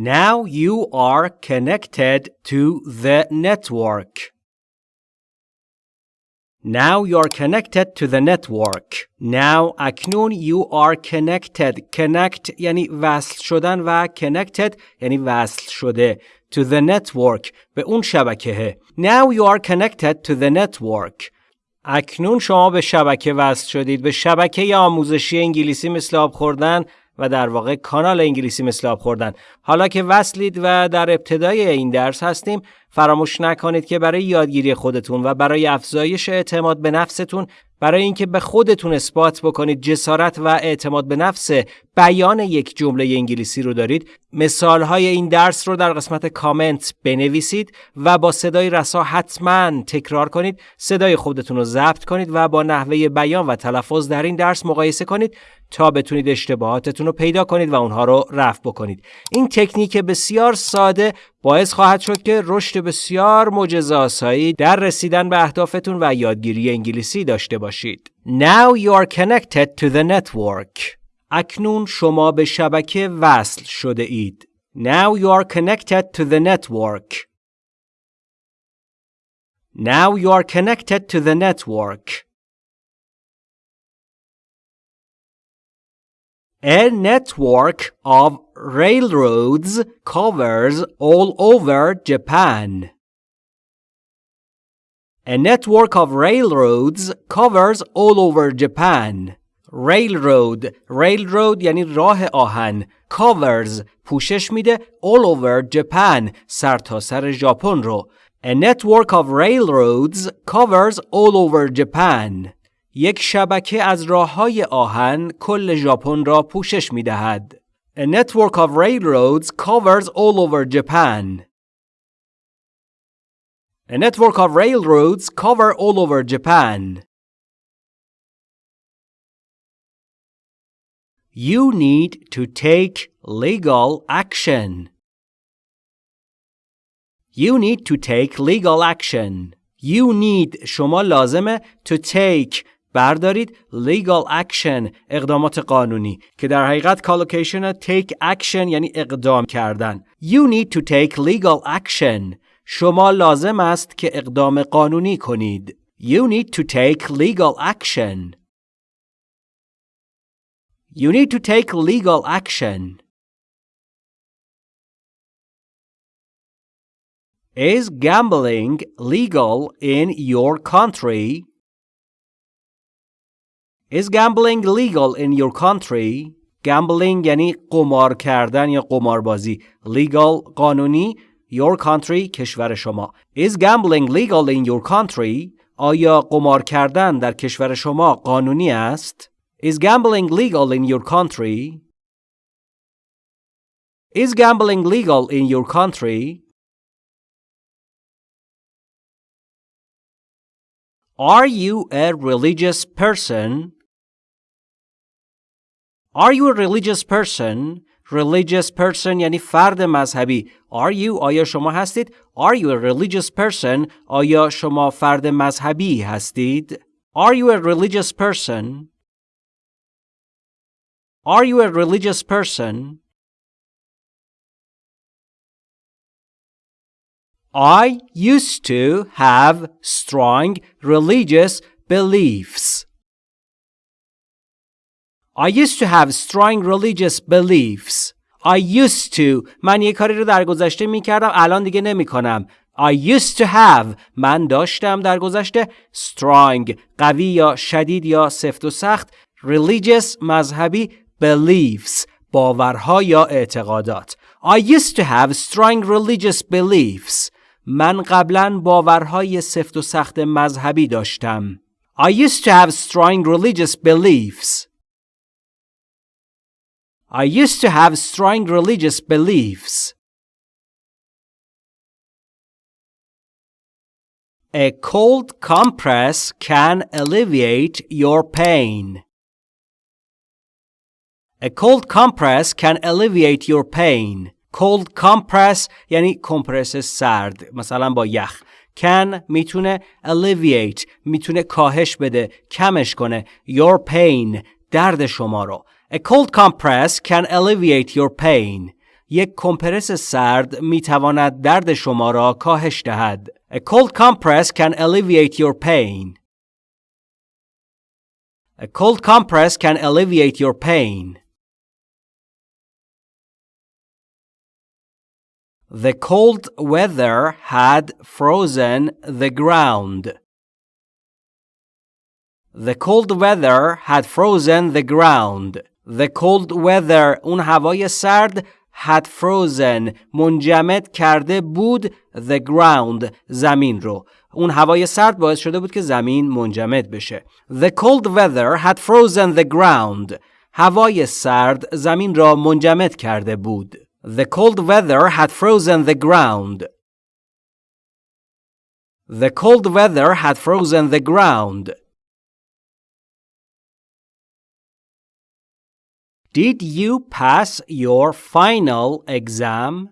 Now you are connected to the network. Now you are connected to the network. Now اکنون you are connected. Connect یعنی وصل شدن و connected یعنی وصل شده. To the network به اون شبکه. Now you are connected to the network. اکنون شما به شبکه وصل شدید. به شبکه آموزشی انگلیسی مثل آب خوردن و در واقع کانال انگلیسی مثل آب خوردن. حالا که وصلید و در ابتدای این درس هستیم فراموش نکنید که برای یادگیری خودتون و برای افزایش اعتماد به نفستون برای اینکه به خودتون اثبات بکنید جسارت و اعتماد به نفس بیان یک جمله انگلیسی رو دارید مثال های این درس رو در قسمت کامنت بنویسید و با صدای رسا حتما تکرار کنید صدای خودتون رو ضبط کنید و با نحوه بیان و تلفظ در این درس مقایسه کنید تا بتونید اشتباهاتتون رو پیدا کنید و اونها رو رفع بکنید این تکنیک بسیار ساده باعث خواهد شد که رشد بسیار معجزه‌آسایی در رسیدن به اهدافتون و یادگیری انگلیسی داشته باشید. Now you are connected to the network. اکنون شما به شبکه وصل شده اید. Now you are connected to the network. Now you are connected to the network. A network of railroads covers all over Japan. A network of railroads covers all over Japan. Railroad railroad یعنی راه آهن covers پوشش میده all over Japan سرتاسر سر ژاپن رو A network of railroads covers all over Japan. یک شبکه از راه های آهن کل ژاپن را پوشش می دهد. A network of railroads covers all over Japan. A network of railroads cover all over Japan. You need to take legal action. You need to take legal action. You need شما لازمه to take بردارید legal action اقدامات قانونی که در حقیقت کالوکیشن take action یعنی اقدام کردن You need to take legal action شما لازم است که اقدام قانونی کنید You need to take legal action You need to take legal action Is gambling legal in your country? Is gambling legal in your country? Gambling یعنی قمار کردن یا قماربازی. Legal قانونی your country کشور شما. Is gambling legal in your country? آیا قمار کردن در کشور شما قانونی است؟ Is gambling legal in your country? Is gambling legal in your country? Are you a religious person? Are you a religious person? Religious person یعنی فرد مذهبی. Are you آیا شما هستید؟ Are you a religious person? آیا شما فرد مذهبی هستید؟ Are you a religious person? Are you a religious person? I used to have strong religious beliefs. I used to have strong religious beliefs. I used to من یه کاری رو در گذشته می کردم الان دیگه نمی کنم. I used to have من داشتم در گذشته strong قوی یا شدید یا سفت و سخت religious مذهبی beliefs باورها یا اعتقادات I used to have strong religious beliefs من قبلا باورهای سفت و سخت مذهبی داشتم I used to have strong religious beliefs I used to have strong religious beliefs. A cold compress can alleviate your pain. A cold compress can alleviate your pain. Cold compress یعنی کمپرس سرد مثلا با یخ can می‌تونه alleviate می‌تونه کاهش بده کمش کنه your pain درد شما رو A cold compress can alleviate your pain. یک کمپرس سرد می تواند درد شما را کاهش دهد. A cold compress can alleviate your pain. A cold compress can alleviate your pain. The cold weather had frozen the ground. The cold weather had frozen the ground. The cold weather اون هوای سرد had frozen منجمد کرده بود the ground زمین رو اون هوای سرد باعث شده بود که زمین منجمد بشه The cold weather had frozen the ground هوای سرد زمین را منجمد کرده بود The cold weather had frozen the ground The cold weather had frozen the ground Did you pass your final exam?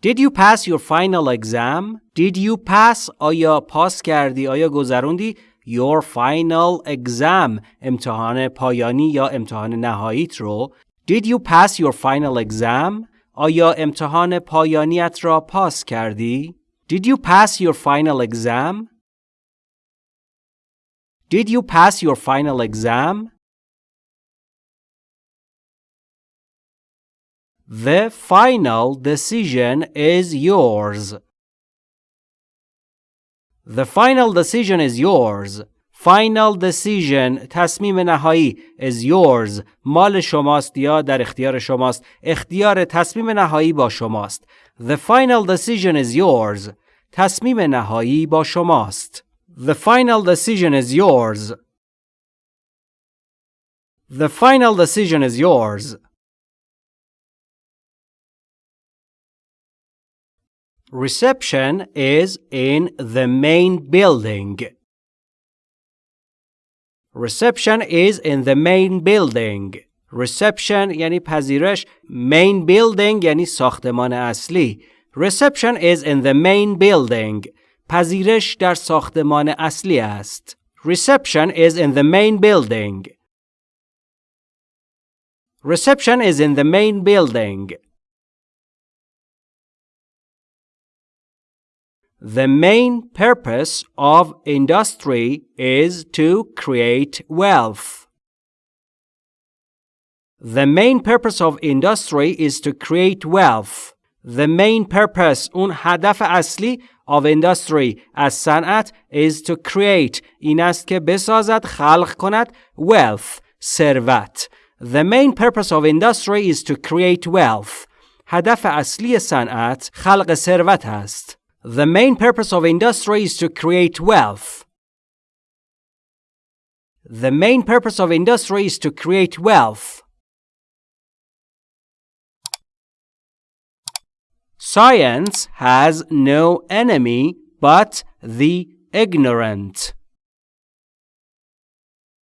Did you pass your final exam? Did you pass آیا پاس کردی آیا گذروندی your final exam امتحان پایانی یا امتحان نهاییت رو Did you pass your final exam? آیا امتحان پایانیت را پاس کردی؟ Did you pass your final exam? Did you pass your final exam? The final decision is yours. The final decision is yours. Final decision تصمیم نهایی is yours مال شماست یا در اختیار شماست اختیار تصمیم نهایی با شماست The final decision is yours تصمیم نهایی با شماست The final decision is yours The final decision is yours Reception is in the main building. Reception is in the main building. Reception یعنی پذیرش main building یعنی ساختمان اصلی Reception is in the main building. پذیرش در ساختمان اصلی است. Reception is in the main building. Reception is in the main building. The main purpose of industry is to create wealth. The main purpose of industry is to create wealth. The main purpose اون هدف اصلی of industry از صنعت is to create این است که بسازد خلق کند wealth ثروت. The main purpose of industry is to create wealth. هدف اصلی صنعت خلق ثروت است. the main purpose of industry is to create wealth. The main purpose of industry is to create wealth. Science has no enemy but the ignorant.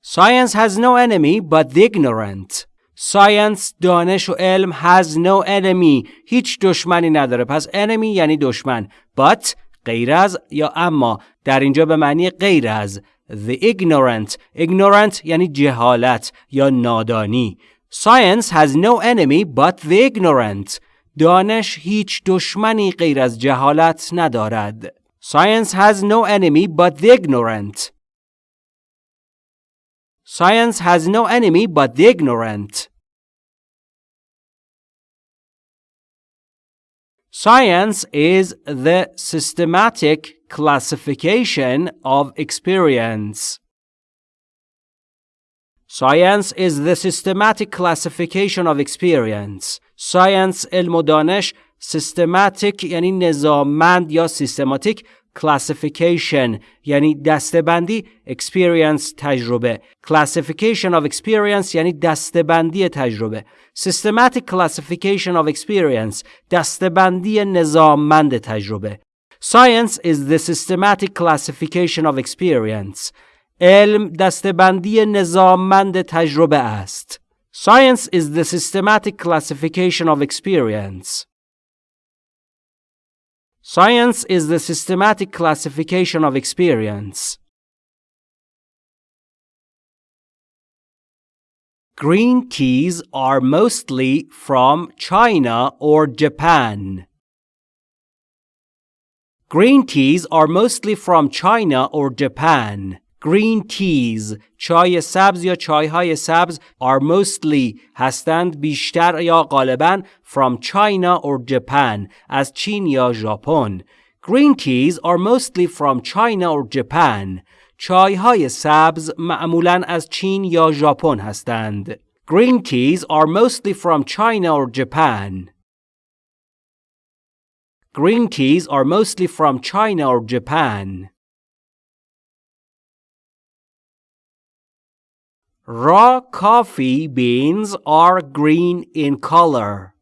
Science has no enemy but the ignorant. Science دانش و علم has no enemy هیچ دشمنی نداره پس enemy یعنی دشمن but غیر از یا اما در اینجا به معنی غیر از the ignorant ignorant یعنی جهالت یا نادانی Science has no enemy but the ignorant دانش هیچ دشمنی غیر از جهالت ندارد Science has no enemy but the ignorant Science has no enemy but the ignorant. Science is the systematic classification of experience. Science is the systematic classification of experience. Science علم و دانش systematic یعنی نظاممند یا systematic classification یعنی دستبندی experience تجربه classification of experience یعنی دستبندی تجربه systematic classification of experience دستبندی نظاممند تجربه science is the systematic classification of experience علم دستبندی نظاممند تجربه است science is the systematic classification of experience Science is the systematic classification of experience. Green teas are mostly from China or Japan. Green teas are mostly from China or Japan. Green teas چای سبز یا چای های سبز are mostly هستند بیشتر یا غالبا from China or Japan از چین یا ژاپن. Green teas are mostly from China or Japan. چای های سبز معمولا از چین یا ژاپن هستند. Green teas are mostly from China or Japan. Green teas are mostly from China or Japan. Raw coffee beans are green in color.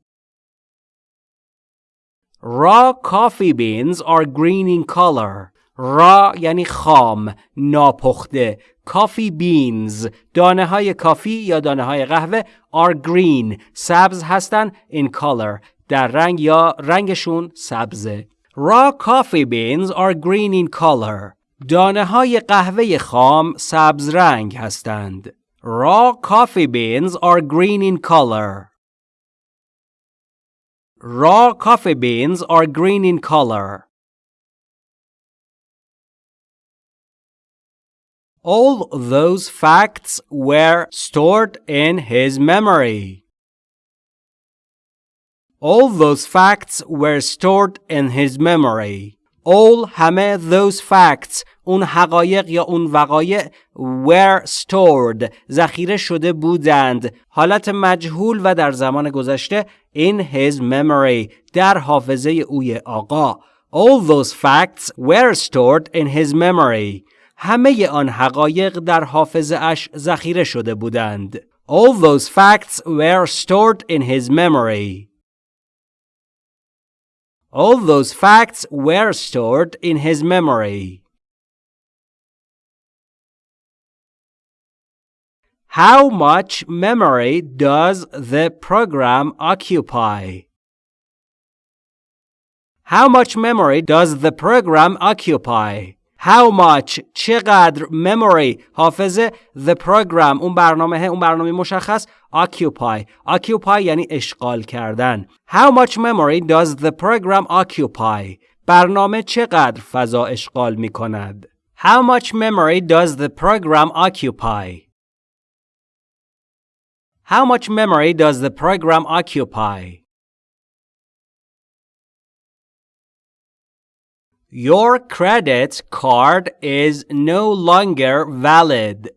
Raw coffee beans are green in color. را یعنی خام ناپخته کافی بینز دانه های کافی یا دانه های قهوه are green سبز هستن in color در رنگ یا رنگشون سبزه raw coffee beans are green in color دانه های قهوه خام سبز رنگ هستند raw coffee beans are green in color raw coffee beans are green in color All those facts were stored in his memory. All those facts were stored in his memory. All همه those facts اون حقایق یا اون وقایع were stored ذخیره شده بودند حالت مجهول و در زمان گذشته in his memory در حافظه اوی آقا All those facts were stored in his memory همه آن حقایق در حافظه اش ذخیره شده بودند. All those facts were stored in his memory. All those facts were stored in his memory. How much memory does the program occupy? How much memory does the program occupy? How much چقدر memory حافظه the program اون برنامه اون برنامه مشخص occupy occupy یعنی اشغال کردن How much memory does the program occupy برنامه چقدر فضا اشغال می کند How much memory does the program occupy How much memory does the program occupy Your credit card is no longer valid.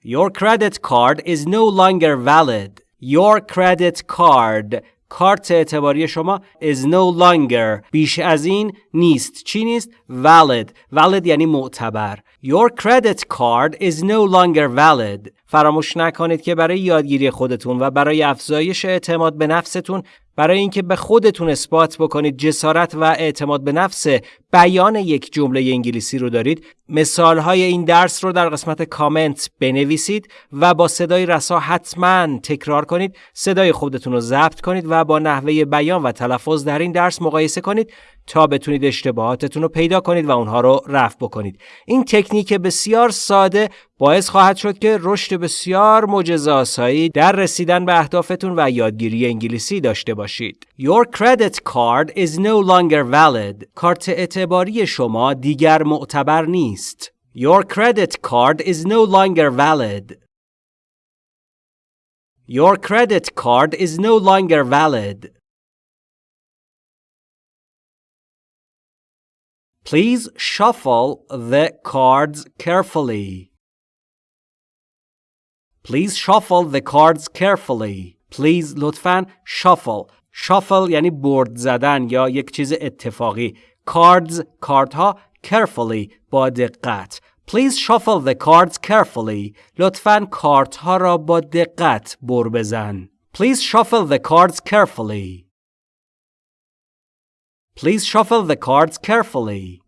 Your credit card is no longer valid. Your credit card کارت اعتباری شما is no longer بیش از این نیست چی نیست valid valid یعنی معتبر Your credit card is no longer valid فراموش نکنید که برای یادگیری خودتون و برای افزایش اعتماد به نفستون برای اینکه به خودتون اثبات بکنید جسارت و اعتماد به نفس بیان یک جمله انگلیسی رو دارید مثال های این درس رو در قسمت کامنت بنویسید و با صدای رسا حتما تکرار کنید صدای خودتون رو ضبط کنید و با نحوه بیان و تلفظ در این درس مقایسه کنید تا بتونید اشتباهاتتون رو پیدا کنید و اونها رو رفع بکنید این تکنیک بسیار ساده باعث خواهد شد که رشد بسیار معجزه‌آسایی در رسیدن به اهدافتون و یادگیری انگلیسی داشته باشید. Your credit card is no longer valid. کارت اعتباری شما دیگر معتبر نیست. Your credit card is no longer valid. Your credit card is no longer valid. Please shuffle the cards carefully. Please shuffle the cards carefully. Please لطفاً shuffle. shuffle یعنی برد زدن یا یک چیز اتفاقی. cards کارت carefully با دقت. Please shuffle the cards carefully. لطفاً کارت ها را با دقت بر بزن. Please shuffle the cards carefully. Please shuffle the cards carefully.